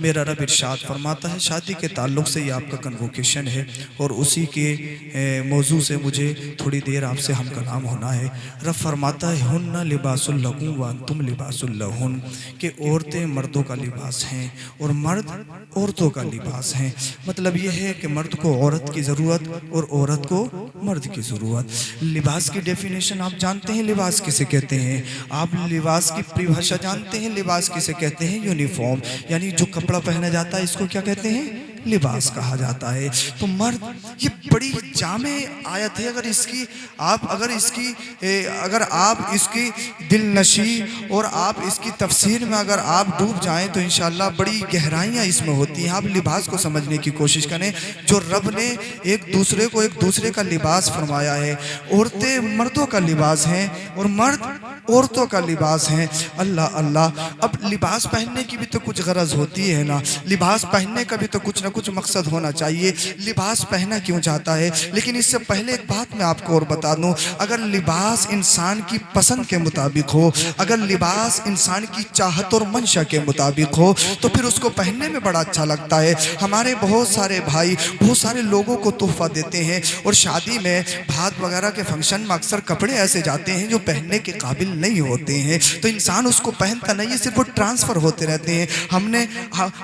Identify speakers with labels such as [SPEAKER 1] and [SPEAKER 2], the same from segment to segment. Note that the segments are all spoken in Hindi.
[SPEAKER 1] मेरा रब इरशाद फरमाता है, शादी के ताल्लुक से ये आपका कन्वोकेशन है और उसी के मौजू से मुझे थोड़ी देर आपसे हम कलाम होना है। रब फरमाता है हन लिबासुल्लकुम व तुम लिबासुल्लहुन कि औरतें मर्दों का लिबास हैं और मर्द औरतों का लिबास हैं। मतलब यह है कि मर्द को औरत की ज़रूरत और औरत को मर्द की ज़रूरत। लिबास की डेफिनेशन आप जानते हैं, लिबास किसे कहते हैं? आप लिबास की परिभाषा जानते हैं, लिबास किसे कहते हैं? यूनिफॉर्म यानी जो कपड़ा पहना जाता है इसको क्या कहते हैं? लिबास कहा जाता है। तो मर्द, ये बड़ी जामे आयत है। अगर इसकी आप, अगर इसकी अगर आप इसकी दिल नशी और आप इसकी तफसीर में अगर आप डूब जाएँ तो इन बड़ी गहराइयाँ इसमें होती हैं। आप लिबास को समझने की कोशिश करें। जो रब ने एक दूसरे को एक दूसरे का लिबास फरमाया है, औरतें मर्दों का लिबास हैं और मर्द औरतों का लिबास है। अल्लाह अल्लाह, अब लिबास पहनने की भी तो कुछ गरज होती है ना। लिबास पहनने का भी तो कुछ ना कुछ मकसद होना चाहिए। लिबास पहना क्यों चाहता है? लेकिन इससे पहले एक बात मैं आपको और बता दूँ। अगर लिबास इंसान की पसंद के मुताबिक हो, अगर लिबास इंसान की चाहत और मंशा के मुताबिक हो तो फिर उसको पहनने में बड़ा अच्छा लगता है। हमारे बहुत सारे भाई, बहुत सारे लोगों को तोहफा देते हैं और शादी में भात वगैरह के फ़ंक्शन में अक्सर कपड़े ऐसे जाते हैं जो पहनने के काबिल नहीं होते हैं। तो इंसान उसको पहनता नहीं है सिर्फ़ वो ट्रांसफ़र होते रहते हैं। हमने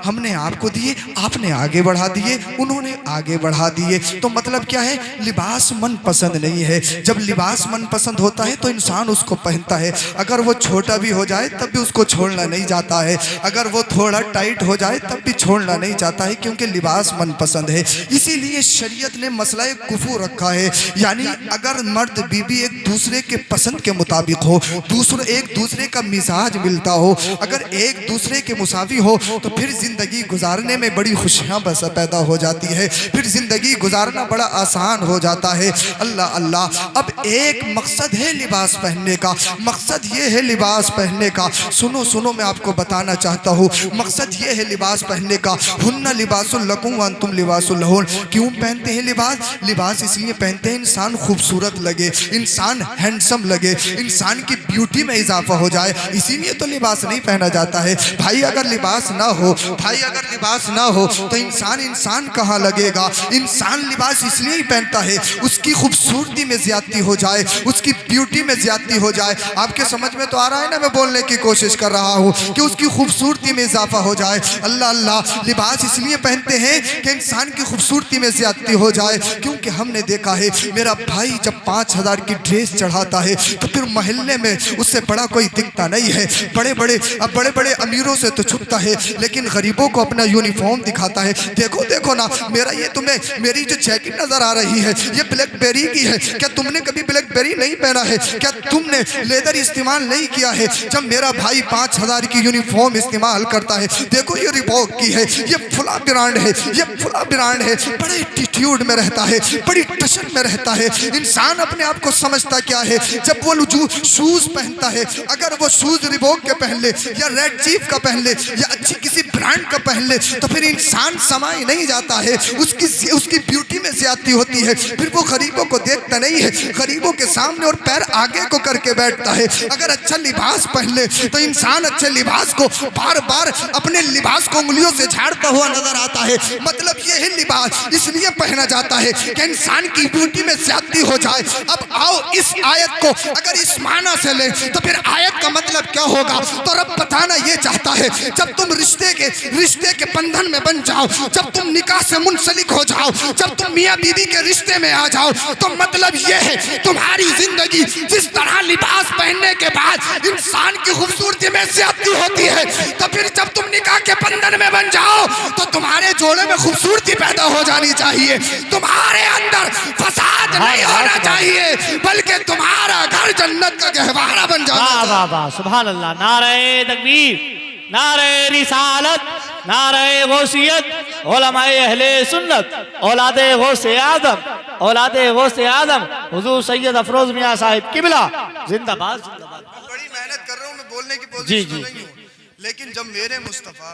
[SPEAKER 1] हमने आपको दिए, आपने आगे बढ़ा दिए, उन्होंने आगे बढ़ा दिए। तो मतलब क्या है? लिबास मन पसंद नहीं है। जब लिबास मन पसंद होता है तो इंसान उसको पहनता है। अगर वो छोटा भी हो जाए, तब भी उसको छोड़ना नहीं जाता है। अगर वो थोड़ा टाइट हो जाए, तब भी छोड़ना नहीं चाहता है, क्योंकि लिबास मन पसंद है। इसीलिए शरीयत ने मसला कुफू रखा है। यानी अगर मर्द बीबी एक दूसरे के पसंद के मुताबिक हो, दूसरे, एक दूसरे का मिजाज मिलता हो, अगर एक दूसरे के मुसावी हो तो फिर ज़िंदगी गुजारने में बड़ी खुशियाँ बस पैदा हो जाती है, फिर ज़िंदगी गुजारना बड़ा आसान हो जाता है। अल्लाह अल्लाह, अब एक मकसद है लिबास पहनने का। मकसद ये है लिबास पहनने का। सुनो सुनो, मैं आपको बताना चाहता हूँ। मकसद ये है लिबास पहनने का। हुन्ना लिबासुल्लकुम वन तुम लिबासुल्लहुन क्यों पहनते हैं लिबास? लिबास इसलिए पहनते हैं इंसान खूबसूरत लगे, इंसान हैंडसम लगे, इंसान की ब्यूटी में इजाफा हो जाए। इसीलिए तो लिबास नहीं पहना जाता है। भाई, अगर लिबास ना हो, भाई, अगर लिबास ना हो तो इंसान इंसान कहाँ लगेगा? इंसान लिबास इसलिए ही पहनता है, उसकी खूबसूरती में ज्यादती हो जाए, उसकी ब्यूटी में ज्यादती हो जाए। आपके समझ में तो आ रहा है ना मैं बोलने की कोशिश कर रहा हूँ कि उसकी खूबसूरती में इजाफा हो जाए। अल्लाह अल्लाह, लिबास इसलिए पहनते हैं कि इंसान की खूबसूरती में ज्यादती हो जाए, क्योंकि हमने देखा है, मेरा भाई जब पाँच हज़ार की ड्रेस चढ़ाता है तो फिर मोहल्ले में उससे बड़ा कोई दिखता नहीं है। बड़े बड़े अब बड़े बड़े अमीरों से तो छुपता है, लेकिन गरीबों को अपना यूनिफॉर्म दिखाता है। देखो देखो ना, मेरा ये तुम्हें, मेरी जो जैकेट नज़र आ रही है, ये ब्लैकबेरी की है। क्या तुमने कभी ब्लैकबेरी नहीं पहना है? क्या तुमने लेदर इस्तेमाल नहीं किया है? जब मेरा भाई पाँच हज़ार की यूनिफॉर्म इस्तेमाल करता है, देखो ये रिबॉक की है, ये फुला ब्रांड है, ये फुला ब्रांड है। बड़े एटीट्यूड में रहता है, बड़ी टशन में रहता है। इंसान अपने आप को समझता क्या है? जब वो लुजू शूज़ पहनता है, अगर वो शूज़ रिबोक के पहन ले, या रेड चीफ का पहन ले, या अच्छी किसी ब्रांड का पहन ले तो फिर इंसान समाई नहीं जाता है। उसकी उसकी ब्यूटी में ज्यादती होती है। फिर वो गरीबों को देखता नहीं है। गरीबों के सामने और पैर आगे को करके बैठता है। अगर अच्छा लिबास पहन ले तो इंसान अच्छे लिबास को बार बार अपने लिबास को उंगलियों से झाड़ता हुआ नज़र आता है। मतलब ये है लिबास, इसलिए पहना जाता है कि इंसान की ब्यूटी में ज्यादती हो जाए। अब आओ इस आयत को अगर इस माना से ले तो फिर आयत का मतलब क्या होगा? तो रब बताना ये चाहता है, जब तुम रिश्ते के रिश्ते के बंधन में बन जाओ जब तुम निकाह से मुंसलिक हो जाओ जब तुम मियाँ बीवी के रिश्ते में आ जाओ तो मतलब ये है तुम्हारी ज़िंदगी जिस तरह लिबास पहनने के बाद इंसान की खूबसूरती में ज्यादती होती है तो फिर जब तुम निकाह के बंधन में बन जाओ तो तुम्हारे जोड़े में खूबसूरती पैदा हो जानी चाहिए। तुम्हारे अंदर फसाद नहीं होना चाहिए बल्कि तुम्हारा घर जन्नत का गहवारा बन जाना वाह
[SPEAKER 2] सुबह अल्लाह। नारे तकबीर नारे रिसालत नारे गौसियत ओलमाए अहले सुन्नत औलादे गौसे आदम औलादे गौसे आदम हुजूर सैयद अफरोज मियाँ साहिब किबला जिंदाबाद
[SPEAKER 1] बड़ी मेहनत कर रहा हूँ मैं बोलने की पोजीशन जी, जी, नहीं हूँ। लेकिन जब मेरे मुस्तफ़ा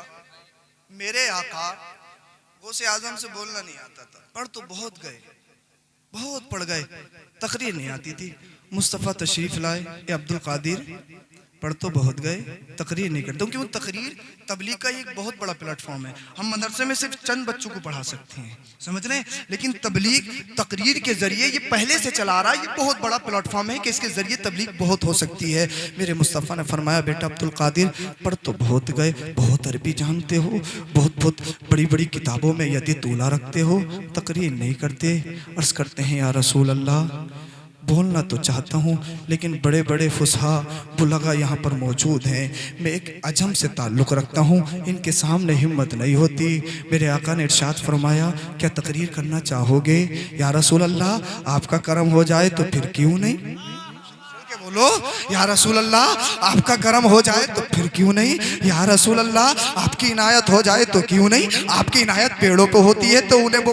[SPEAKER 1] मेरे आका गौसे आज़म से बोलना नहीं आता था। पढ़ तो बहुत गए बहुत पढ़ गए तकरीर नहीं आती थी। मुस्तफ़ा तशरीफ़ लाए अब्दुल कादिर पढ़ तो बहुत गए, तकरीर नहीं करते। क्योंकि तकरीर, तबलीग का एक बहुत बड़ा प्लेटफॉर्म है। हम मदरसे में सिर्फ़ चंद बच्चों को पढ़ा सकते हैं। समझ रहे हैं? लेकिन तबलीग, तकरीर के ज़रिए ये पहले से चला रहा है। ये बहुत बड़ा प्लेटफॉर्म है कि इसके ज़रिए तबलीग बहुत हो सकती है। मेरे मुस्तफ़ा ने फरमाया, बेटा अब्दुल कादिर, पढ़ तो बहुत गए, बहुत अरबी जानते हो, बहुत बहुत बड़ी बड़ी किताबों में यदि तूला रखते हो, तकरीर नहीं करते। अर्ज़ करते हैं, या रसूल अल्लाह बोलना तो चाहता हूँ, लेकिन बड़े बड़े फुसहा बुलगा यहाँ पर मौजूद हैं। मैं एक अजम से ताल्लुक़ रखता हूँ, इनके सामने हिम्मत नहीं होती। मेरे आका ने इर्शाद फरमाया, क्या तकरीर करना चाहोगे? या रसूल अल्लाह आपका करम हो जाए तो फिर क्यों नहीं? बोलो, या रसूल अल्लाह आपका करम हो जाए तो फिर क्यों नहीं? या रसूल अल्लाह आपकी इनायत हो जाए तो क्यों नहीं? आपकी इनायत पेड़ों पे होती है तो उन्हें वो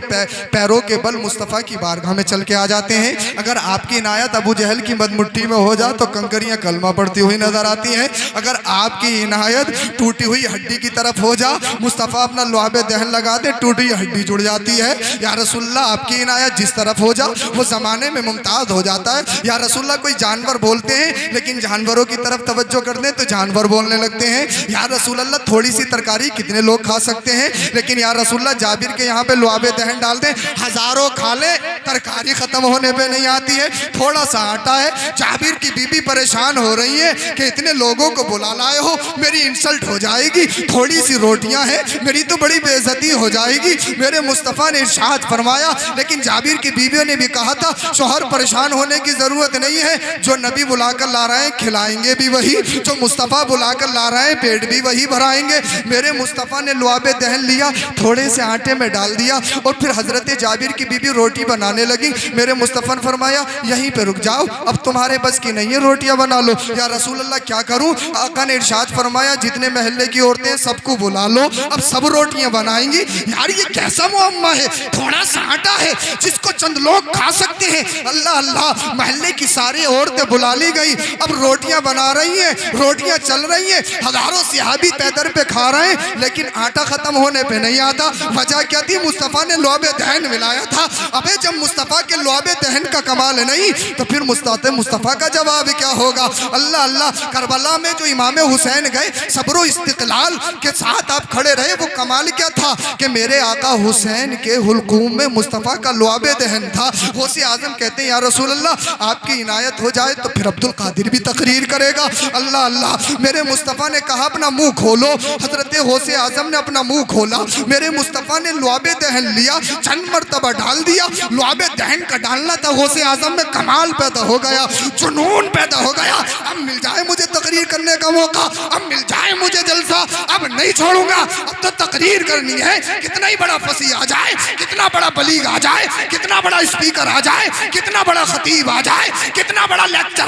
[SPEAKER 1] पैरों के बल मुस्तफ़ा की बारगाह में चल के आ जाते हैं। अगर आपकी इनायत अबू जहल की मदमुट्ठी में हो जाए तो कंकरियाँ कलमा पड़ती हुई नज़र आती हैं। अगर आपकी इनायत टूटी हुई हड्डी की तरफ़ हो जा, मुस्तफ़ा अपना लुआब दहन लगा दे, टूटी हड्डी जुड़ जाती है। या रसुल्ला आपकी इनायत जिस तरफ़ हो जा, वो ज़माने में मुमताज़ हो जाता है। या रसुल्ला कोई जानवर बोलते हैं, लेकिन जानवरों की तरफ़ तवज्जो कर दें तो जानवर बोलने लगते हैं, या रसूल अल्लाह थोड़ी सी तरकारी कितने लोग खा सकते हैं? लेकिन या रसूल्ला जाबिर के यहाँ पे लुआबे दहन डाल दें, हज़ारों खा ले, तरकारी खत्म होने पर नहीं आती है थोड़ा सा आटा है, जाबिर की बीबी परेशान हो रही है कि इतने लोगों को बुला लाए हो, मेरी इंसल्ट हो जाएगी थोड़ी सी रोटियाँ हैं, मेरी तो बड़ी बेइज्जती हो जाएगी, मेरे मुस्तफ़ा ने इरशाद फरमाया, लेकिन जाबिर की बीवियों ने भी कहा था, शोहर परेशान होने की ज़रूरत नहीं है, जो नबी बुलाकर ला रहे हैं, खिलाएँगे भी वही, जो मुस्तफ़ा बुलाकर ला रहे हैं, पेट भी वही भराएँगे। मेरे मुस्तफ़ा ने लुआबे दहन लिया, थोड़े से आटे में डाल दिया, और फिर हज़रत जाबिर की बीबी रोटी बनाने लगी। मेरे मुस्तफ़ा ने फरमाया, यहीं पे रुक जाओ, अब तुम्हारे बस की नहीं है रोटियाँ बना लो। या रसूल अल्लाह क्या करूँ? आका ने इरशाद फरमाया, जितने महल्ले की औरतें सबको बुला लो, अब सब रोटियाँ बनाएँगी। यार, ये कैसा मुअम्मा है? थोड़ा सा आटा है जिसको चंद लोग खा सकते हैं। अल्लाह अल्लाह, महल्ले की सारी औरतें बुला ली गई। अब रोटियाँ बना रही हैं, रोटियाँ चल रही हैं। हज़ारों सिहाबी पैदर पे खा रहे हैं, लेकिन आटा खत्म होने पे नहीं आता। वजह क्या थी? मुस्तफ़ा ने लुआबे दहन मिलाया था। अबे, जब मुस्तफ़ा के लुआबे दहन का कमाल नहीं तो फिर मुस्ताते मुस्तफ़ा का जवाब क्या होगा? अल्लाह अल्लाह, करबला में जो इमाम हुसैन गए, सब्र इस्तकलाल के साथ आप खड़े रहे, वो कमाल क्या था? कि मेरे आका हुसैन के हुलकूम में मुस्तफ़ा का लुआबे दहन था। गौसे आज़म कहते हैं, या रसूल अल्लाह आपकी इनायत हो जाए तो फिर अब्दुल कादिर भी तकरीर करेगा। अल्लाह अल्लाह, मेरे मुस्तफ़ा ने कहा, अपना मुँह खोलो। हज़रत गौसे आज़म ने अपना मुँह खोला। मेरे मुस्तफ़ा ने लुआबे दहन लिया, चंद मरतबा डाल दिया। लुआबे दहन का डालना था गौसे आज़म में कमाल पैदा हो गया, जुनून पैदा हो गया। अब मिल जाए मुझे तकरीर करने का मौका, अब मिल जाए मुझे जलसा, अब नहीं छोड़ूँगा। अब तो तकरीर करनी है, कितना ही बड़ा फसी आ जाए, कितना बड़ा बलीग आ जाए, कितना बड़ा स्पीकर आ जाए, कितना बड़ा खतीब आ जाए, कितना बड़ा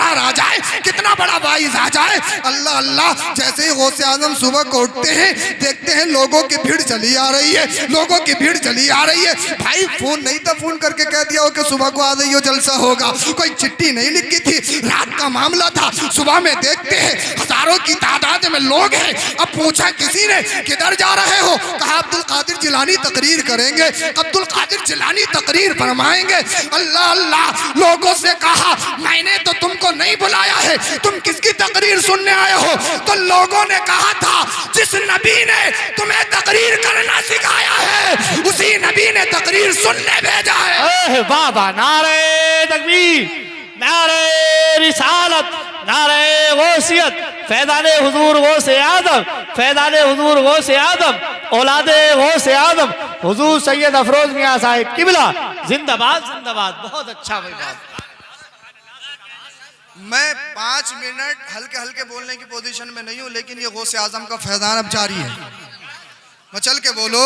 [SPEAKER 1] लेक्चरर आ जाए, कितना बड़ा वाइज आ जाए। अल्लाह अल्लाह, जैसे ही गौसे आज़म सुबह को उठते हैं, देखते हैं लोगों की भीड़ चली आ रही है, लोगों की भीड़ चली आ रही है। भाई, फ़ोन नहीं था, फ़ोन करके कह दिया हो कि सुबह को आ जाइयो, जलसा होगा। कोई चिट्ठी नहीं लिखी थी, रात का मामला था। सुबह में देखते हैं, हज़ारों की तादाद में लोग हैं। अब पूछा किसी ने, किधर जा रहे हो? कहा, अब्दुल कादिर जिलानी तकरीर करेंगे। अब्दुल कादिर जिलानी तकरीर फरमाएँगे। अल्लाह अल्लाह, लोगों से कहा, मैंने तो तुमको नहीं बुलाया है। तुम किसकी तकरीर सुनने आए हो? तो लोगों ने कहा था, जिस नबी ने तुम्हें तकरीर करना सिखाया है, उसी नबी ने तकरीर सुनने भेजा है।
[SPEAKER 2] वाह नारे तकबीर, नारे रिसालत, नारे गौसियत फैदान हुजूर गौ से आदम फैदान हुजूर वो से आदम औलाद वो से आदम हुजूर सैयद अफरोज मियाँ साहिब किबला, जिंदाबाद जिंदाबाद, बहुत अच्छा भाई बात।
[SPEAKER 1] मैं पाँच मिनट हल्के हल्के बोलने की पोजीशन में नहीं हूँ, लेकिन ये गौसे आज़म का फैजान अब जारी है। मचल चल के बोलो?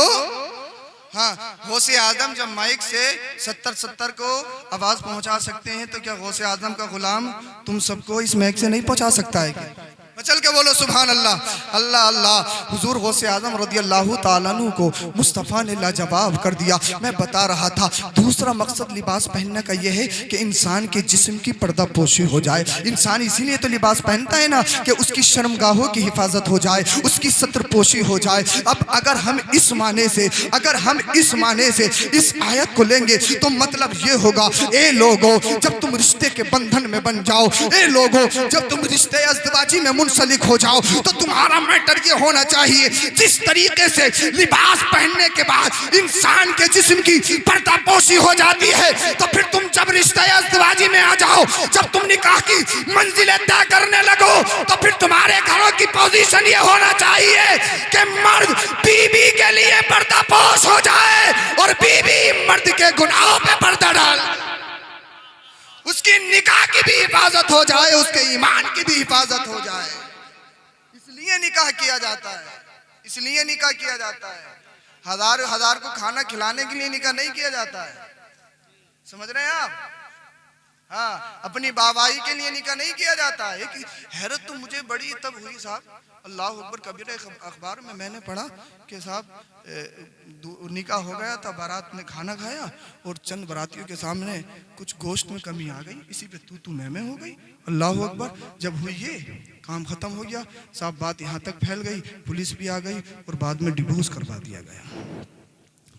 [SPEAKER 1] हाँ गौसे आज़म जब माइक से सत्तर सत्तर को आवाज़ पहुँचा सकते हैं तो क्या गौसे आज़म का गुलाम तुम सबको इस माइक से नहीं पहुँचा सकता है क्या? मैं चल के बोलो सुबहान अल्लाह अल्लाह। अल्लाह हुजूर गौसे आज़म रदी अल्लाह तालू को मुस्तफ़ा ने लाजवाब कर दिया। मैं बता रहा था, दूसरा मकसद लिबास पहनने का यह है कि इंसान के जिस्म की पर्दा पोशी हो जाए। इंसान इसीलिए तो लिबास पहनता है ना कि उसकी शर्मगाहों की हिफाजत हो जाए, उसकी सत्र पोशी हो जाए। अब अगर हम इस माने से, अगर हम इस माने से, इस आयत को लेंगे तो मतलब ये होगा, ए लोगो, जब तुम रिश्ते के बंधन में बन जाओ, ए लोगो, जब तुम रिश्ते अजदबाजी में मुंसलिक हो जाओ तो तुम्हारा मैटर ये होना चाहिए। जिस तरीके से लिबास पहनने के बाद इंसान के जिस्म की पर्दापोशी हो जाती है तो फिर तुम जब रिश्ते अजवाजी में आ जाओ, जब तुम निकाह की मंजिलें तय करने लगो तो फिर तुम्हारे घरों की पोजीशन ये होना चाहिए कि मर्द बीबी के लिए पर्दापोश हो जाए और बीबी मर्द के गुनाहों पे पर्दा डाल। उसकी निकाह की भी हिफाजत हो जाए, उसके ईमान की भी हिफाजत हो जाए। इसलिए निकाह किया जाता है। इसलिए निकाह किया जाता है। हज़ार हज़ार को खाना खिलाने के लिए निकाह नहीं किया जाता है। समझ रहे हैं आप? हाँ अपनी बाबाई के लिए निकाह नहीं किया जाता है। एक हैरत तो मुझे बड़ी तब हुई साहब अल्लाह अकबर कबीर अखबार में मैंने पढ़ा कि साहब निकाह हो गया था, बारात ने खाना खाया और चंद बारातियों के सामने कुछ गोश्त में कमी आ गई। इसी पे तू तू मैं मैं हो गई। अल्लाह अकबर, जब हुई ये, काम खत्म हो गया, साहब, बात यहाँ तक फैल गई, पुलिस भी आ गई और बाद में डिवोर्स करवा दिया गया।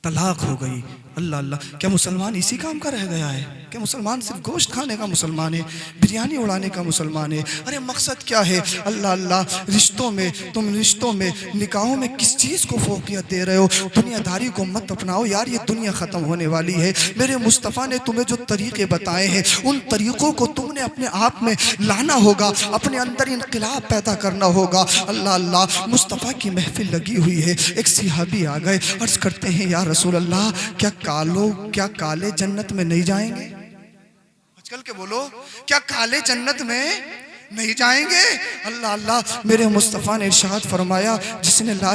[SPEAKER 1] तलाक हो गई। अल्लाह अल्लाह। क्या मुसलमान इसी काम का रह गया है? क्या मुसलमान सिर्फ़ गोश्त खाने का मुसलमान है? बिरयानी उड़ाने का मुसलमान है? अरे, मकसद क्या है? अल्लाह अल्लाह, रिश्तों में, तुम रिश्तों में, निकाहों में किस चीज़ को फोकियत दे रहे हो? दुनियादारी को मत अपनाओ यार, ये दुनिया ख़त्म होने वाली है। मेरे मुस्तफ़ा ने तुम्हें जो तरीके बताए हैं, उन तरीक़ों को तुमने अपने आप में लाना होगा। अपने अंदर इनकलाब पैदा करना होगा। अल्लाह अल्लाह, मुस्तफ़ा की महफिल लगी हुई है। एक सिहाबी आ गए, अर्ज़ करते हैं, या रसूल अल्लाह क्या कालो, क्या काले जन्नत में नहीं जाएँगे? आजकल के बोलो क्या काले जन्नत में नहीं जाएँगे? अल्लाह अल्लाह, मेरे मुस्तफ़ा ने इरशाद फरमाया, जिसने ला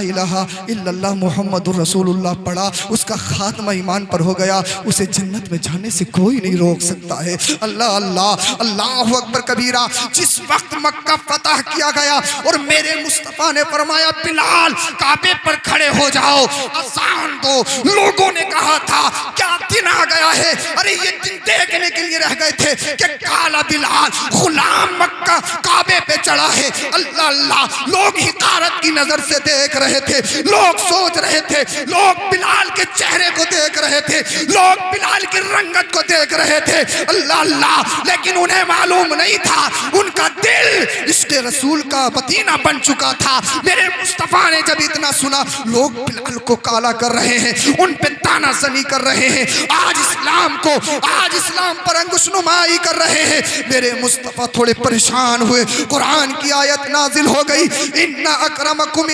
[SPEAKER 1] इल्लल्लाह मुहम्मदुर रसूलुल्लाह पढ़ा, उसका खात्मा ईमान पर हो गया, उसे जन्नत में जाने से कोई नहीं रोक सकता है। अल्लाह अल्लाह अल्लाह अकबर कबीरा, जिस वक्त मक्का फतह किया गया और मेरे मुस्तफ़ा ने फरमाया, बिलाल, काबे पर खड़े हो जाओ आसान दो। लोगों ने कहा था, क्या दिन आ गया है? अरे, ये दिन देखने के लिए रह गए थे कि काला बिलाल, गुलाम मक्का काबे पे चढ़ा है। अल्लाह अल्लाह। लोग हिकारत की नज़र से देख रहे थे। लोग सोच रहे थे। लोग बिलाल के चेहरे को देख रहे थे। लोग बिलाल की रंगत को देख रहे थे। अल्लाह अल्लाह। लेकिन उन्हें मालूम नहीं था। उनका दिल इसके रसूल का पतीना बन चुका था। मेरे मुस्तफ़ा ने जब इतना सुना, लोग बिलाल को काला कर रहे हैं। उन पे ताना जनी कर रहे हैं। आज इस्लाम को, आज इस्लाम पर अंगुशनुमाई कर रहे हैं। मेरे मुस्तफ़ा थोड़े परेशान हुए। कुरान की आयत नाजिल हो गई। इन्ना अकरमकुम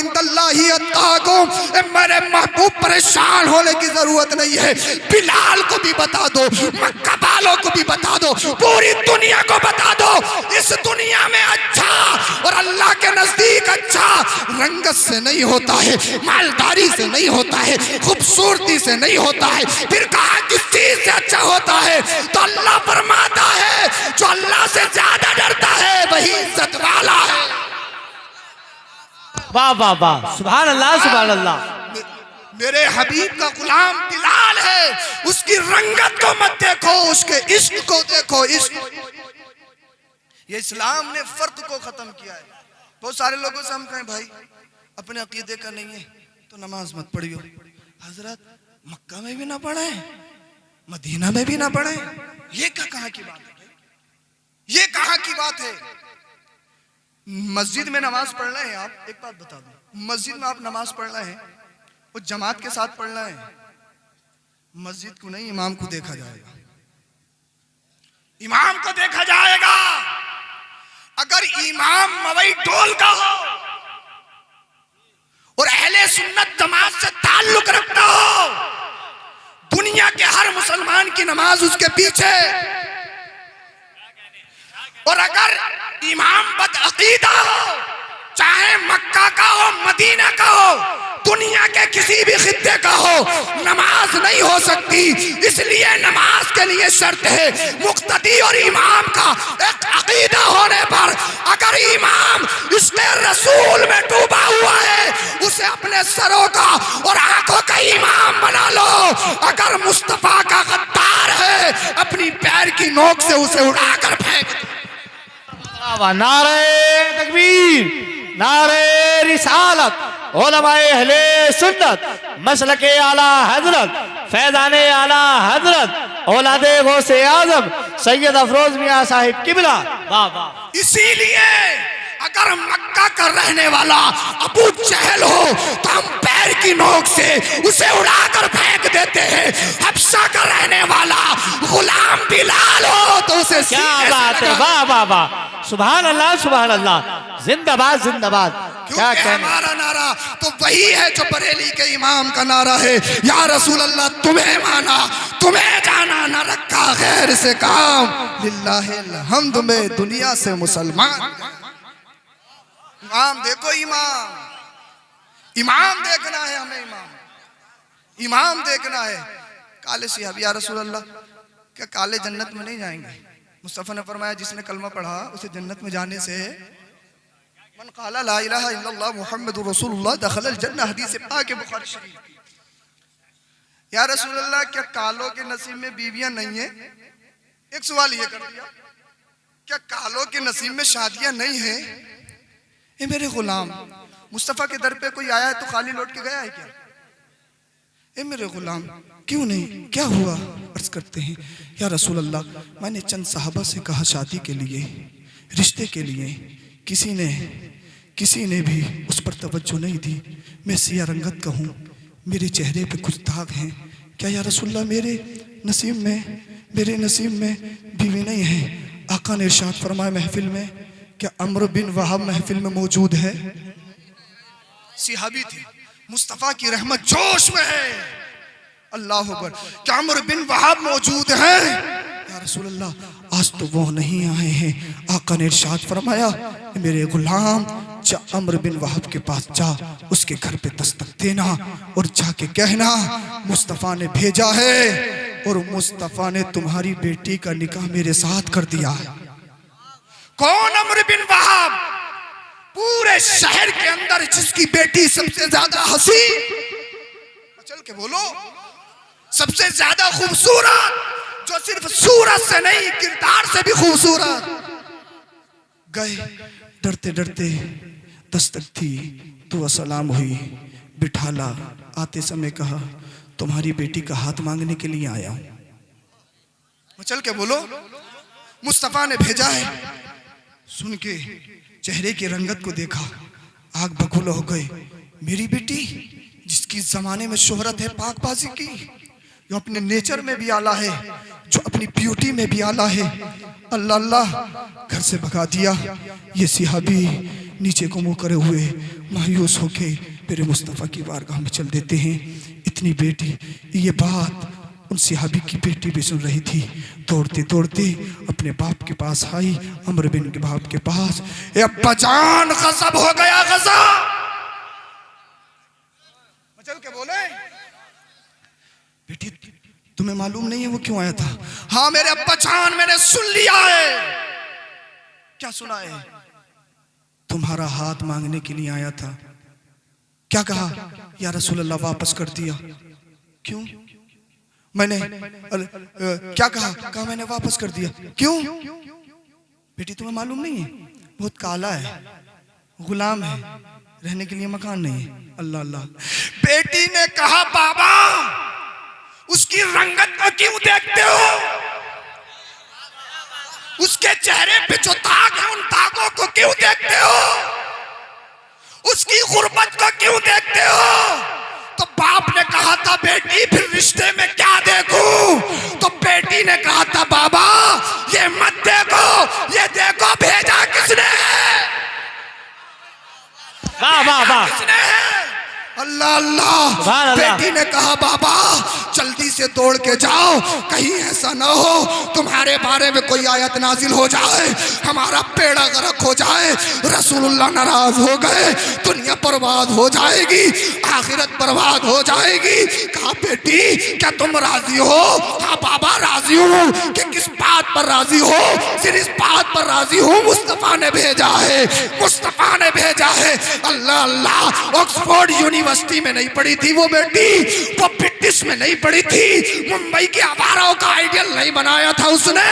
[SPEAKER 1] मेरे महबूब परेशान होने की ज़रूरत नहीं है। बिलाल को भी बता दो, मक्का को भी बता दो, पूरी दुनिया को बता दो। इस दुनिया में अच्छा और अल्लाह के नज़दीक अच्छा रंगत से नहीं होता है, मालदारी से नहीं होता है, खूबसूरती से नहीं होता है। फिर कहा, किस चीज़ से अच्छा होता है? तो अल्लाह फरमाता है, जो अल्लाह से ज़्यादा डरता है वही इज़्ज़त वाला है।
[SPEAKER 2] वाह वाह वाह। सुभान अल्लाह सुभान अल्लाह
[SPEAKER 1] मेरे हबीब का गुलाम बिलाल है। उसकी रंगत को मत देखो उसके इश्क को देखो इश्क। ये इस्लाम ने फ़र्क को खत्म किया है। बहुत सारे लोगों से हम कहें भाई अपने अकीदे का नहीं है तो नमाज़ मत पढ़ियो। हज़रत मक्का में भी ना पढ़े मदीना में भी ना पढ़े। ये क्या कहा की बात? ये कहाँ की बात है? मस्जिद में नमाज़ पढ़ रहे हैं आप? एक बात बता दो। मस्जिद में आप नमाज़ पढ़ रहे हैं वो जमात के साथ पढ़ रहे हैं? मस्जिद को नहीं, इमाम को देखा जाएगा। इमाम को देखा जाएगा। अगर इमाम मवई टोल का हो और अहले सुन्नत जमात से ताल्लुक रखता हो, दुनिया के हर मुसलमान की नमाज़ उसके पीछे। और अगर इमाम बदअकीदा हो, चाहे मक्का का हो, मदीना का हो, दुनिया के किसी भी खित्ते का हो, नमाज़ नहीं हो सकती। इसलिए नमाज़ के लिए शर्त है, मुक्तदी और इमाम का एक अकीदा होने पर अगर इमाम इसके रसूल में डूबा हुआ है, उसे अपने सरों का और आँखों का इमाम बना लो। अगर मुस्तफ़ा का गद्दार है, अपनी पैर की नोक से उसे उड़ाकर फेंक दो।
[SPEAKER 2] नारे तकबीर नारे रिसालत सुन्नत मसल के आला हज़रत फैजान आला हज़रत औलादे गौसे आज़म सैयद अफरोज मियाँ साहिब किबला।
[SPEAKER 1] इसीलिए अगर मक्का का रहने वाला अबू चहल हो तो हम पैर की नोक से उसे उड़ाकर फेंक देते हैं। हफ्सा का रहने वाला गुलाम बिलाल हो तो उसे
[SPEAKER 2] क्या बात है? वाह वाह वाह। सुभान अल्लाह सुभान अल्लाह जिंदाबाद। जिंदाबाद क्या
[SPEAKER 1] क्योंकि हमारा नारा तो वही है जो बरेली के इमाम का नारा है। या रसूल अल्लाह तुम्हें माना तुम्हें जाना न रखा गैर से काम। लिल्लाहि दुनिया से मुसलमान। इमाम देखो इमाम। इमाम देखना है हमें इमाम। इमाम देखना है। काले सिहाब, या रसूल अल्लाह क्या काले जन्नत में नहीं जाएँगे? मुस्तफ़ा ने फरमाया, जिसने कलमा पढ़ा, उसे जन्नत में जाने से मन काला, ला इलाहा इल्लल्लाह मुहम्मदुर रसूलुल्लाह दखलल जन्नह हदीस पाक बुखारी शरीफ या रसूल अल्लाह क्या कालों के नसीब में बीवियाँ नहीं है? एक सवाल ये कर दिया। क्या कालों के नसीब में शादियाँ नहीं है? ये मेरे गुलाम, मुस्तफ़ा के दर पे कोई आया है तो खाली लौट के गया है क्या? ए मेरे गुलाम, क्यों नहीं? क्या हुआ? अर्ज़ करते हैं, या रसूल अल्लाह मैंने चंद साहबा से कहा शादी के लिए, रिश्ते के लिए, किसी ने किसी ने भी उस पर तवज्जो नहीं दी। मैं सिया रंगत का हूँ, मेरे चेहरे पे कुछ दाग हैं। क्या या रसूल्ला मेरे नसीब में, मेरे नसीब में बीवी नहीं है? आका ने इरशाद फरमाया, महफिल में क्या अमर बिन वहाब महफिल में मौजूद है? सिहाबी थे। मुस्तफ़ा की रहमत जोश में है। अल्लाह अकबर। क्या अमर बिन वहाब मौजूद है? या आज तो वो नहीं आए हैं। आका ने इरशाद फरमाया मेरे गुलाम, जा अमर बिन वहाब के पास जा, उसके घर पे दस्तक देना और जाके कहना, मुस्तफ़ा ने भेजा है और मुस्तफ़ा ने तुम्हारी बेटी का निकाह मेरे साथ कर दिया है। कौन अमर बिन वहाब? पूरे शहर के अंदर जिसकी बेटी सबसे ज़्यादा हँसी। चल के बोलो। सबसे ज़्यादा खूबसूरत, जो सिर्फ़ सूरत से नहीं, किरदार से भी खूबसूरत। गए, डरते डरते दस्तक थी तो असलाम हुई। बिठाला आते समय कहा, तुम्हारी बेटी का हाथ मांगने के लिए आया हूँ। चल के बोलो। मुस्तफ़ा ने भेजा है। सुन के चेहरे की रंगत को देखा। आग बकुल हो गए मेरी बेटी, जिसकी जमाने में शोहरत है पाकबाजी की, जो अपने नेचर में भी आला है, जो अपनी ब्यूटी में भी आला है, अल्लाह अल्लाह घर से भगा दिया। ये सिहाबी नीचे को मुँह करे हुए मायूस होके मेरे मुस्तफ़ा की बारगाह में चल देते हैं। इतनी बेटी, ये बात उन सिहाबी की बेटी भी सुन रही थी। दौड़ते दौड़ते अपने बाप के पास आई, अमर बिन के बाप के पास। ए अब्बा जान, गजब हो गया, गजब! चल के बोले। बेटी, तुम्हें मालूम नहीं है वो क्यों आया था? हाँ मेरे अब्बा जान, मैंने सुन लिया है। क्या सुना है? तुम्हारा हाथ मांगने के लिए आया था। क्या कहा? या रसूल अल्लाह वापस कर दिया? क्यों? मैंने क्या कहा? कहा मैंने वापस कर दिया। क्यों? बेटी तुम्हें मालूम नहीं है? बहुत काला है गुलाम है रहने के लिए मकान नहीं है। अल्लाह अल्लाह। बेटी ने कहा बाबा उसकी रंगत को क्यों देखते हो? उसके चेहरे पे जो दाग है उन दागों को क्यों देखते हो? उसकी गुर्बत को क्यों देखते हो? तो बाप ने कहा था बेटी फिर रिश्ते में क्या देखू? तो बेटी ने कहा था बाबा ये मत देखो ये देखो भेजा किसने है?
[SPEAKER 2] वाह वाह वाह।
[SPEAKER 1] किसने है? अल्लाह अल्लाह। बेटी ने कहा बाबा जल्दी से दौड़ के जाओ। कहीं ऐसा ना हो तुम्हारे बारे में कोई आयत नाजिल हो जाए हमारा पेड़ा गरक हो जाए रसूलुल्लाह नाराज़ हो गए दुनिया बर्बाद हो जाएगी आखिरत बर्बाद हो जाएगी। कहा बेटी क्या तुम राज़ी हो? हाँ बाबा राज़ी हूँ कि किस बात पर राज़ी हो? सिर्फ़ इस बात पर राज़ी हूँ मुस्तफ़ा ने भेजा है मुस्तफ़ा ने भेजा है। अल्लाह अल्लाह ऑक्सफोर्ड यूनिवर्सिटी में नहीं पढ़ी थी वो बेटी वो ब्रिटिश में नहीं पढ़ी थी। मुंबई के आवाराओं का आइडियल नहीं बनाया था उसने।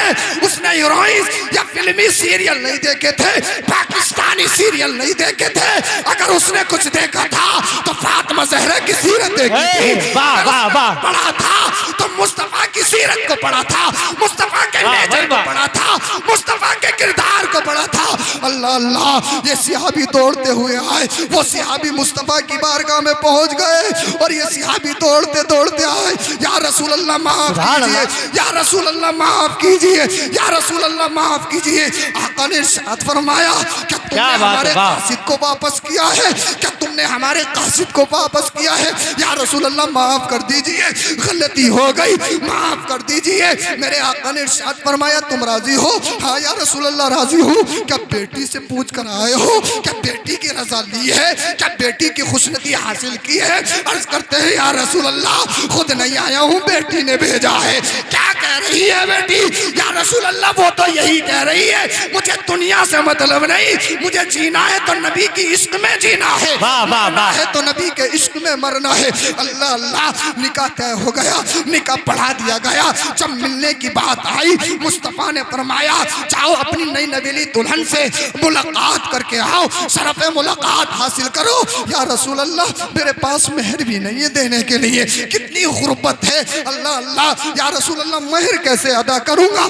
[SPEAKER 1] उसने हीरोइन या फिल्मी सीरियल नहीं देखे थे पाकिस्तानी सीरियल नहीं देखे थे। अगर उसने कुछ देखा था तो फातिमा जहरा की सीरत देखी थी।
[SPEAKER 2] वाह, वाह, वाह।
[SPEAKER 1] पढ़ा था तो मुस्तफ़ा की सीरत को पढ़ा था मुस्तफ़ा के नेचर को। पढ़ा था मुस्तफ़ा के किरदार को पढ़ा था। अल्लाह अल्लाह ये सिहाबी दौड़ते हुए आए वो सिहाबी मुस्तफ़ा की बारगाह में पहुँच गए और ये सिहाबी दौड़ते दौड़ते आए या रसूल अल्लाह माफ़ कीजिए। या रसूल अल्लाह माफ़ कीजिए या रसूल अल्लाह माफ़ कीजिए आका ने फरमाया क्या
[SPEAKER 2] क्या बात है,
[SPEAKER 1] कासिद को वापस किया है। क्या तुमने हमारे कासिद को वापस किया है? या रसूल अल्लाह माफ़ कर दीजिए। गलती हो गई। माफ़ कर दीजिए। मेरे आका ने इरशाद फरमाया तुम राज़ी हो? हाँ या रसूल अल्लाह राज़ी हूँ। क्या बेटी से पूछ कर आए हो? क्या बेटी की रजा ली है? क्या बेटी की खुशनती हासिल की है? अर्ज़ करते हैं या रसूल अल्लाह खुद नहीं आया हूँ बेटी ने भेजा है। क्या रही है बेटी। या रसूल अल्लाह वो तो यही कह रही है मुझे दुनिया से मतलब नहीं मुझे जीना है तो नबी की इश्क में जीना है।
[SPEAKER 2] वाह, वाह, वाह।
[SPEAKER 1] है तो नबी के इश्क में मरना है। अल्लाह अल्लाह निकाह तय हो गया निकाह पढ़ा दिया गया। जब मिलने की बात आई मुस्तफ़ा ने फरमाया जाओ अपनी नई नवेली दुल्हन से मुलाकात करके आओ शरफ मुलाकात हासिल करो। या रसूल अल्लाह मेरे पास मेहर भी नहीं है देने के लिए। कितनी गुर्बत है। अल्लाह अल्लाह या रसूल अल्लाह मेहर कैसे अदा करूँगा?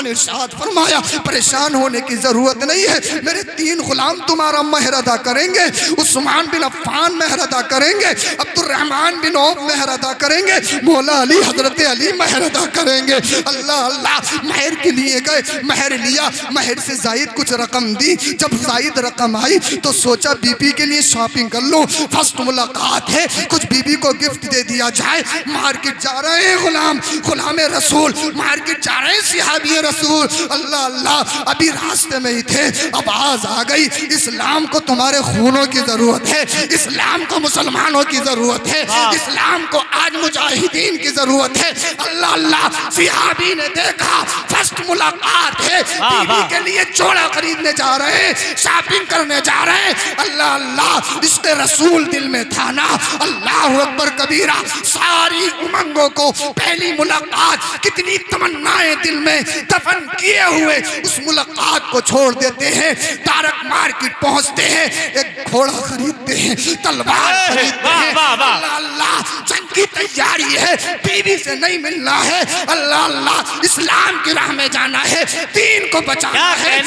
[SPEAKER 1] इरशाद फरमाया, परेशान होने की ज़रूरत नहीं है। मेरे तीन गुलाम तुम्हारा मेहर अदा करेंगे, उस्मान बिन अफ़ान मेहर अदा करेंगे अब्दुलरहमान बिन औफ मेहर अदा करेंगे, मौला अली हज़रत अली मेहर अदा करेंगे। अल्लाह अल्लाह, महर के लिए गए, महर लिया, महर से जायद कुछ रकम दी। जब जायद रकम आई तो सोचा, बीबी के लिए शॉपिंग कर लो। फ़र्स्ट मुलाकात है, कुछ बीबी को गिफ्ट दे दिया जाए। मार्केट जा रहे हैं गुलाम। गुलाम रसूल मार्केट जा रहे हैं सिहाबी रसूल। अल्लाह अल्लाह अभी रास्ते में ही थे अब आवाज़ आ गई। इस्लाम को तुम्हारे खूनों की ज़रूरत है इस्लाम को मुसलमानों की ज़रूरत है इस्लाम को आज मुजाहिदीन की ज़रूरत है। अल्लाह अल्लाह सिहाबी ने देखा फ़र्स्ट मुलाकात है बीवी के लिए जोड़ा खरीदने जा रहे हैं शॉपिंग करने जा रहे हैं। अल्लाह अल्लाह इसके रसूल दिल में था ना। अल्लाह अकबर कबीरा सारी उमंगों को पहली मुलाकात कितनी तमन्नाएँ दिल में दफन किए हुए उस मुलाकात को छोड़ देते हैं तारक मार्केट पहुँचते हैं एक घोड़ा खरीदते हैं तलवार खरीदते हैं। अल्लाह अल्लाह जंग की तैयारी है बीवी से नहीं मिलना है। अल्लाह अल्लाह इस्लाम की राह में जाना है दीन को बचाना है।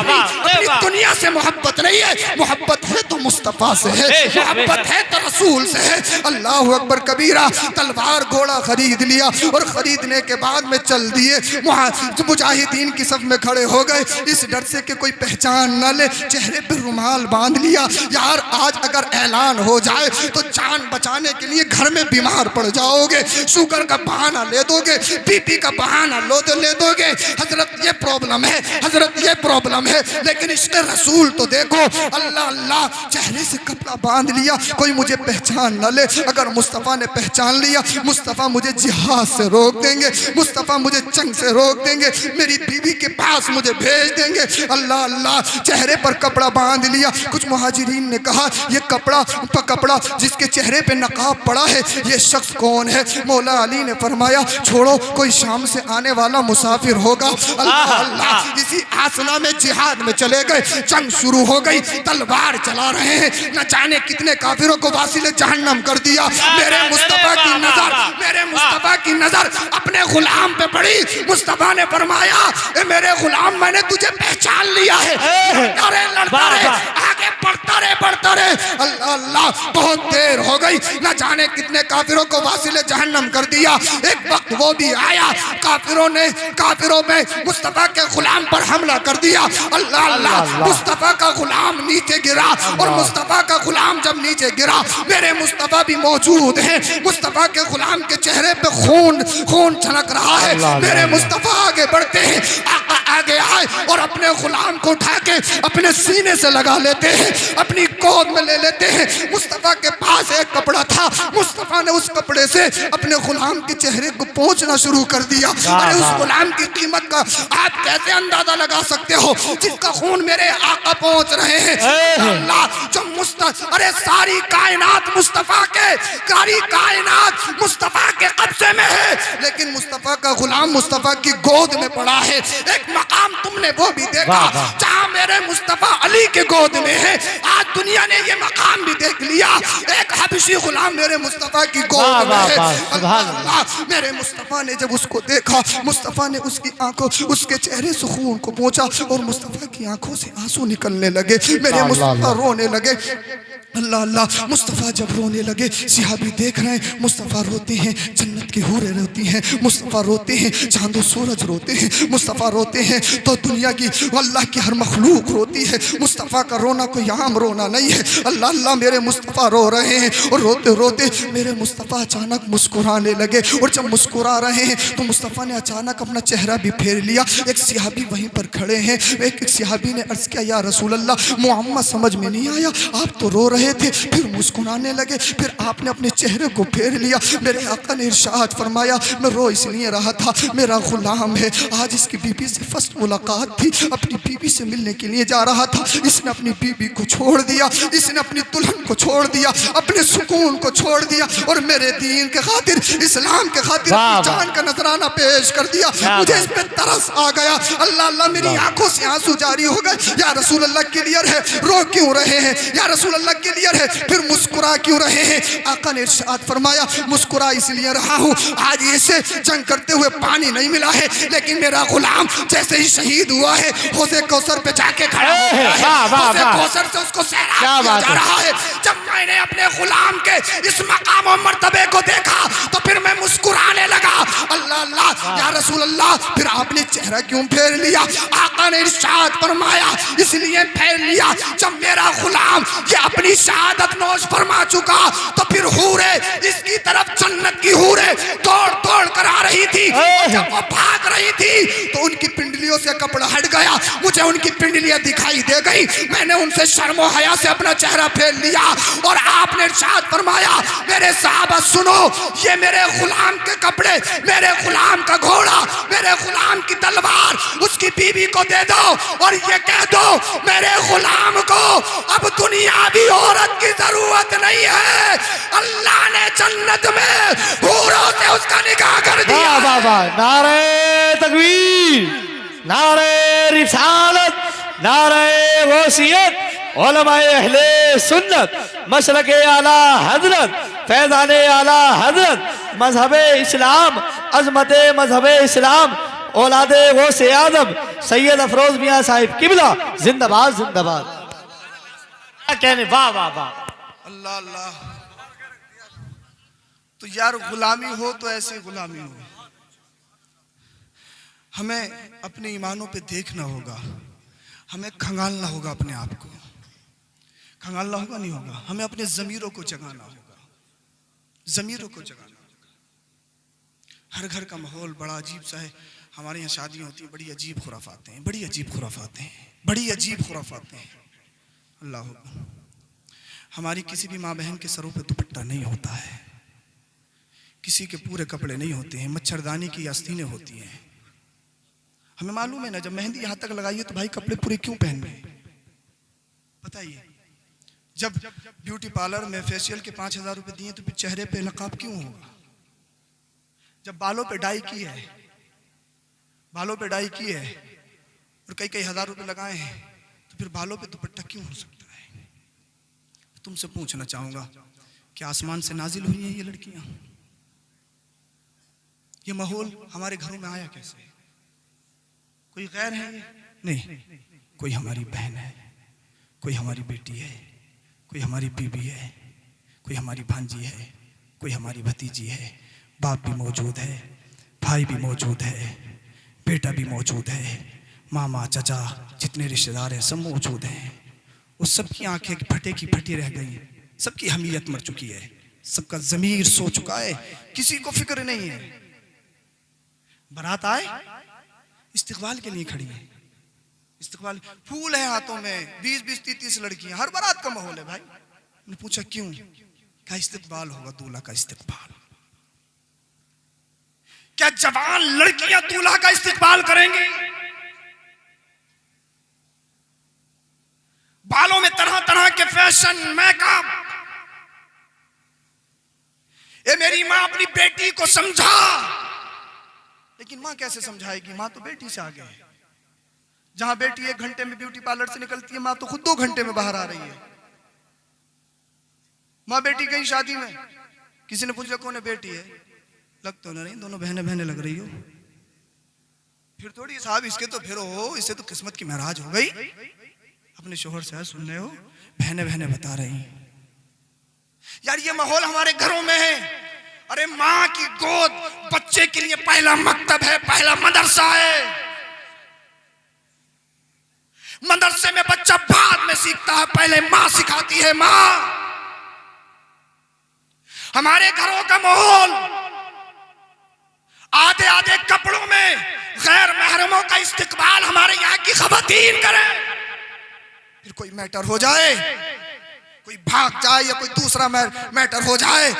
[SPEAKER 1] अपनी- अपनी। दुनिया से मोहब्बत नहीं है मोहब्बत है तो मुस्तफ़ा से है मोहब्बत है तो रसूल से है। अल्लाह अकबर कबीरा तलवार घोड़ा खरीद लिया और खरीदने के बाद में चल दिए। मुजाहिदीन की सब में खड़े हो गए। इस डर से कि कोई पहचान न ले। चेहरे पर रुमाल बाँध लिया। यार, आज अगर ऐलान हो जाए तो जान बचाने के लिए घर में बीमार पड़ जाओगे। शुगर का बहाना ले दोगे। बीपी का बहाना लो तो ले दोगे। हज़रत, ये प्रॉब्लम है। हज़रत, ये प्रॉब्लम है। लेकिन इसके रसूल तो देखो। अल्लाह अल्लाह, चेहरे से कपड़ा बाँध लिया। कोई मुझे पहचान न ले। अगर मुस्तफ़ा ने पहचान लिया, मुस्तफ़ा मुझे जिहाद से रोक देंगे। मुस्तफ़ा मुझे चंग से रोक देंगे मेरी बीवी के पास मुझे भेज देंगे। अल्लाह अल्लाह चेहरे पर कपड़ा बाँध लिया। कुछ मुहाजिरीन ने कहा ये कपड़ा प- कपड़ा जिसके चेहरे पे नकाब पड़ा है ये शख्स कौन है? मौला अली ने फरमाया छोड़ो कोई शाम से आने वाला मुसाफिर होगा। अल्लाह अल्लाह इसी आसना में जिहाद में चले गए। जंग शुरू हो गई तलवार चला रहे हैं। न जाने कितने काफिरों को वासिल जहन्नम कर दिया। मेरे मुस्तफ़ा की नज़र मेरे मुस्तफ़ा की नज़र अपने गुलाम पे पड़ी। मुस्तफ़ा ने फरमाया ए मेरे गुलाम मैंने तुझे पहचान लिया है। अरे रहे
[SPEAKER 2] वाह,
[SPEAKER 1] रहे पढ़ता रहे। अल्लाह अल्लाह बहुत देर हो गई। न जाने कितने काफिरों को वासिल जहन्नम कर दिया। एक वक्त वो भी आया। काफिरों ने काफिरों में मुस्तफ़ा के गुलाम पर हमला कर दिया। अल्लाह अल्लाह मुस्तफ़ा का गुलाम नीचे गिरा और मुस्तफ़ा का गुलाम जब नीचे गिरा मेरे मुस्तफ़ा भी मौजूद हैं। मुस्तफ़ा के गुलाम के चेहरे पे खून खून छलक रहा है। मेरे मुस्तफ़ा आगे बढ़ते हैं। आगे आए और अपने गुलाम को उठा के अपने सीने से लगा लेते हैं। अपनी गोद में ले लेते हैं। मुस्तफ़ा के पास एक कपड़ा था। मुस्तफ़ा ने उस कपड़े से अपने गुलाम के चेहरे को पोंछना शुरू कर दिया। अरे उस गुलाम की कीमत का आप कैसे अंदाज़ा लगा सकते हो? जिसका खून मेरे आका पहुँच रहे हैं। अल्लाह जो मुस्त अरे सारी कायनात मुस्तफ़ा के सारी कायनात मुस्तफ़ा के कब्जे में है। लेकिन मुस्तफ़ा का गुलाम मुस्तफ़ा की गोद में पड़ा है। एक मकाम तुमने वो भी देखा। जहाँ मेरे मुस्तफ़ा अली के गोद में है। आज दुनिया ने ये मकाम भी देख लिया। एक हबशी गुलाम मेरे मुस्तफ़ा की गोद में। मेरे मुस्तफ़ा ने जब उसको देखा मुस्तफ़ा ने उसकी आँखों उसके चेहरे से खून को पहुँचा और मुस्तफ़ा की आँखों से आँसू निकलने लगे। मेरे मुस्तफ़ा रोने लगे। अल्लाह अल्लाह, मुस्तफ़ा जब रोने लगे, सिहाबी देख रहे हैं, मुस्तफ़ा रोते हैं, जन्नत की हूरें रोती हैं, मुस्तफ़ा रोते हैं, चांदो सूरज रोते हैं, मुस्तफ़ा रोते हैं तो दुनिया की अल्लाह की हर मखलूक रोती है, मुस्तफ़ा का रोना कोई आम रोना नहीं है, अल्लाह अल्लाह मेरे मुस्तफ़ा रो रहे हैं, और रोते रोते मेरे मुस्तफ़ा अचानक मुस्कुराने लगे, और जब मुस्कुरा रहे हैं तो मुस्तफ़ा ने अचानक अपना चेहरा भी फेर लिया, एक सिहाबी वहीं पर खड़े हैं, एक सिहाबी ने अर्ज़ किया, या रसूल अल्लाह मोहम्मद समझ में नहीं आया, आप तो रो रहे थे। फिर मुस्कुराने लगे। फिर आपने अपने चेहरे को फेर लिया। मेरे आका ने इरशाद फरमाया मैं रो इसलिए रहा था। मेरा गुलाम है। आज इसकी बीबी से फ़र्स्ट मुलाकात थी। अपनी बीबी से मिलने के लिए जा रहा था। इसने अपनी बीबी को छोड़ दिया। इसने अपनी दुल्हन को छोड़ दिया। अपने सुकून को छोड़ दिया। और मेरे दीन के खातिर इस्लाम के खातिर। जान का नजराना पेश कर दिया। मुझे इस पे तरस आ गया। अल्लाह अल्लाह मेरी आँखों से आँसू जारी हो गए। या रसूल अल्लाह क्लियर है? रो क्यों रहे हैं? या रसूल अल्लाह क्लियर है फिर मुस्कुरा क्यों रहे हैं? आका ने इरशाद फरमाया मुस्कुरा इसलिए रहा हूँ आज इसे जंग करते हुए पानी नहीं मिला है लेकिन मेरा गुलाम जैसे ही शहीद हुआ है होसे कौसर पे जाके खड़ा हो है।
[SPEAKER 2] वाह।
[SPEAKER 1] कौसर से उसको जा रहा है। जब मैंने अपने गुलाम के इस मकाम और मर्तबे को देखा तो फिर मैं मुस्कुराने लगा। अल्लाह अल्लाह या रसूल अल्लाह फिर आपने चेहरा क्यों फेर लिया? आका ने इरशाद फरमाया इसलिए फेर लिया जब मेरा गुलाम ये अपनी शहादत नोश फरमा चुका तो फिर हूरे इसकी तरफ़ जन्नत की हूरे दौड़ दौड़ कर आ रही थी। जब वो भाग रही थी तो उनकी पिंडलियों से कपड़ा हट गया। मुझे उनकी पिंडलियाँ दिखाई दे गई। मैंने उनसे शर्मो हया से अपना चेहरा फेर लिया और आपने इरशाद फरमाया मेरे साहबा सुनो ये मेरे गुलाम के कपड़े मेरे गुलाम का घोड़ा मेरे गुलाम की तलवार उसकी बीवी को दे दो और ये कह दो मेरे गुलाम को अब दुनियावी औरत की ज़रूरत नहीं है। अल्लाह ने जन्नत में हूरों से उसका निकाह कर दिया।
[SPEAKER 2] वाह वाह। नारे तकबीर नारे रिसालत नारे वसीयत अहले सुन्नत मशरक आला हज़रत फैजान आला हज़रत मज़हब इस्लाम अजमत मज़हब इस्लाम औलाद वो से आदम सैयद अफरोज मियाँ साहिब किबला जिंदाबाद जिंदाबाद। कहने, वाह वाह वाह।
[SPEAKER 1] अल्लाह अल्लाह। तो यार गुलामी हो तो ऐसी गुलामी हो। हमें अपने ईमानों पे देखना होगा। हमें खंगालना होगा अपने आप को। खंगालना होगा नहीं होगा? हमें अपने ज़मीरों को जगाना होगा। ज़मीरों को जगाना होगा। हर घर का माहौल बड़ा अजीब सा है। हमारे यहाँ शादियाँ होती हैं, बड़ी अजीब खुराफाते हैं, बड़ी अजीब खुराफाते हैं, बड़ी अजीब खुराफाते हैं। अल्लाह हमारी किसी भी माँ बहन के सरों पर दुपट्टा नहीं होता है। किसी के पूरे कपड़े नहीं होते हैं, मच्छरदानी की आस्तीनें होती हैं। हमें मालूम है ना, जब मेहंदी यहाँ तक लगाइए तो भाई कपड़े पूरे क्यों पहन? रहे बताइए। जब ब्यूटी पार्लर में फेशियल के पाँच हज़ार रुपये दिए तो फिर चेहरे पे नकाब क्यों होगा जब बालों पे डाई की है, बालों पे डाई की है और कई कई हज़ार रुपए लगाए हैं तो फिर बालों पे दुपट्टा क्यों हो सकता है? तुमसे पूछना चाहूँगा कि आसमान से नाजिल हुई हैं ये लड़कियाँ? ये माहौल हमारे घरों में आया कैसे? कोई गैर है नहीं। कोई हमारी बहन है, कोई हमारी बेटी है, कोई हमारी बीबी है, कोई हमारी भांजी है, कोई हमारी भतीजी है। बाप भी मौजूद है, भाई भी मौजूद है, बेटा भी मौजूद है। मामा, चाचा, जितने रिश्तेदार हैं, सब मौजूद हैं। उस सबकी आँखें फटे की फटी रह गई। सबकी हमीयत मर चुकी है। सबका जमीर सो चुका है। किसी को फ़िक्र नहीं है। बारात आए। इस्तकबाल के लिए खड़ी है। इस्तकबाल, फूल है हाथों में। बीस बीस तीस तीस लड़कियाँ। हर बारात का माहौल है भाई। मैंने पूछा, क्यों? क्या इस्तकबाल होगा? दूल्हा का इस्तकबाल। क्या जवान लड़कियाँ दूल्हा का इस्तकबाल करेंगी? बालों में तरह तरह के फ़ैशन मेकअप ये मेरी माँ अपनी बेटी को समझा। लेकिन माँ कैसे समझाएगी? माँ तो बेटी से आगे है। जहाँ बेटी एक घंटे में ब्यूटी पार्लर से निकलती है, माँ तो खुद दो घंटे में बाहर आ रही है। माँ बेटी गई शादी में। किसी ने पूछा, कौन है बेटी? है। लग तो नहीं, दोनों बहने बहने लग रही हो। फिर थोड़ी, साहब, इसके तो फिर हो इससे तो किस्मत की महराज हो गई। अपने शोहर से सुन रहे हो? बहने बहने बता रही हैं। यार, ये माहौल हमारे घरों में है। अरे माँ की गोद बच्चे के लिए पहला मकतब है, पहला मदरसा है। मदरसे में बच्चा बाद में सीखता है, पहले माँ सिखाती है माँ। हमारे घरों का माहौल आधे आधे कपड़ों में गैर महरमों का इस्तेकबाल हमारे यहाँ की खबरतीन करे। फिर कोई मैटर हो जाए कोई भाग जाए या कोई दूसरा मैटर हो जाए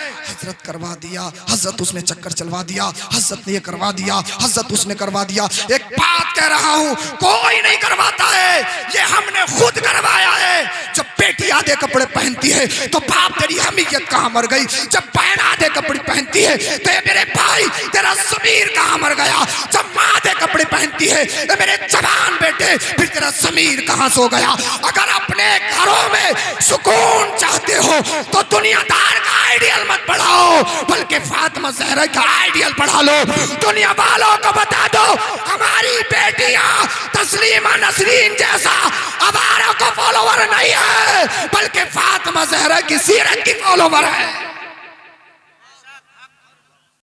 [SPEAKER 1] हज़रत करवा दिया, हज़रत उसने चक्कर चलवा दिया, हज़रत ने ये करवा दिया, हज़रत उसने करवा दिया। एक बात कह रहा हूँ, कोई नहीं करवाता है, ये हमने खुद करवाया है। जब बेटी आधे कपड़े पहनती है तो बाप तेरी हमीयत कहाँ मर गई? जब बहन आधे कपड़े पहनती है तो मेरे भाई, तेरा समीर कहाँ मर गया? जब माँ आधे कपड़े पहनती है तो मेरे जवान बेटे, फिर तेरा समीर कहाँ सो गया? अगर अपने घरों में सुकून चाहते हो तो दुनियादार का आइडियल मत पढ़ाओ बल्कि फातिमा जहरा का आइडियल पढ़ा लो। दुनिया वालों को बता दो, हमारी बेटियाँ तस्लीमा नसरीन जैसा हमारा का फॉलोवर नहीं है, बल्कि फातिमा जहरा की सीरत की फॉलोवर है।